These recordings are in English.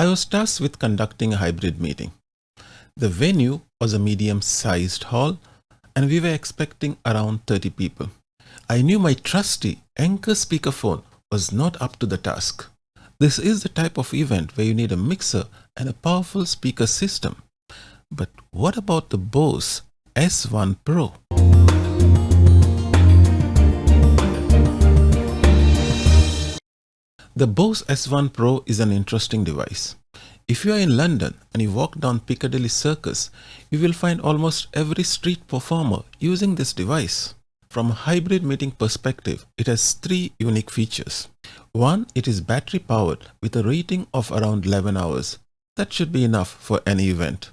I was tasked with conducting a hybrid meeting. The venue was a medium-sized hall and we were expecting around 30 people. I knew my trusty Anker speakerphone was not up to the task. This is the type of event where you need a mixer and a powerful speaker system. But what about the Bose S1 Pro? The Bose S1 Pro is an interesting device. If you are in London and you walk down Piccadilly Circus, you will find almost every street performer using this device. From a hybrid meeting perspective, it has three unique features. One, it is battery powered with a rating of around 11 hours. That should be enough for any event.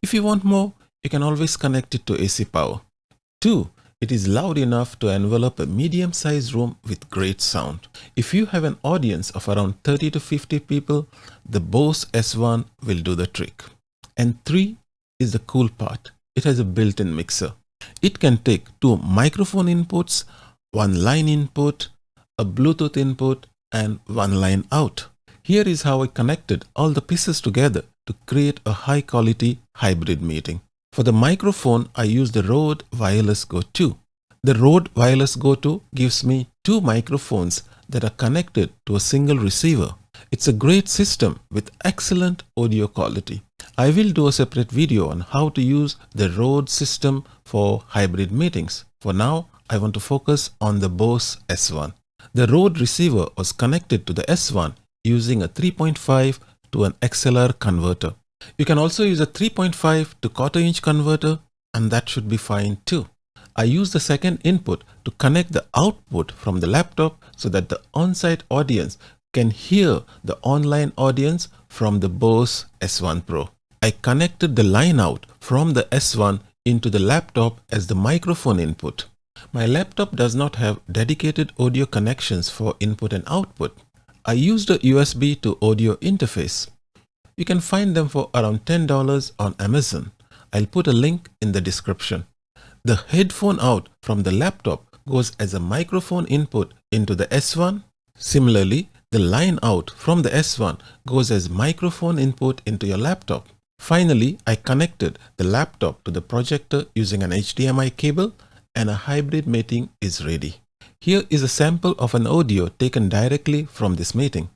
If you want more, you can always connect it to AC power. Two, it is loud enough to envelop a medium-sized room with great sound. If you have an audience of around 30 to 50 people, the Bose S1 will do the trick. And three is the cool part. It has a built-in mixer. It can take two microphone inputs, one line input, a Bluetooth input, and one line out. Here is how I connected all the pieces together to create a high quality hybrid meeting. For the microphone, I use the Rode Wireless Go 2. The Rode Wireless Go 2 gives me two microphones that are connected to a single receiver. It's a great system with excellent audio quality. I will do a separate video on how to use the Rode system for hybrid meetings. For now, I want to focus on the Bose S1. The Rode receiver was connected to the S1 using a 3.5 to an XLR converter. You can also use a 3.5 to quarter inch converter and that should be fine too. I use the second input to connect the output from the laptop so that the on-site audience can hear the online audience from the Bose S1 Pro. I connected the line out from the S1 into the laptop as the microphone input. My laptop does not have dedicated audio connections for input and output. I used a USB to audio interface. You can find them for around $10 on Amazon. I'll put a link in the description. The headphone out from the laptop goes as a microphone input into the S1. Similarly, the line out from the S1 goes as microphone input into your laptop. Finally, I connected the laptop to the projector using an HDMI cable and a hybrid meeting is ready. Here is a sample of an audio taken directly from this meeting.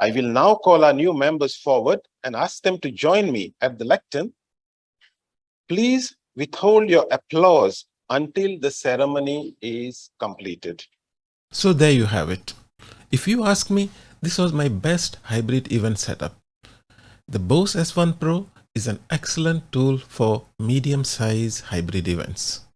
I will now call our new members forward and ask them to join me at the lectern. Please withhold your applause until the ceremony is completed. So there you have it. If you ask me, this was my best hybrid event setup. The Bose S1 Pro is an excellent tool for medium-size hybrid events.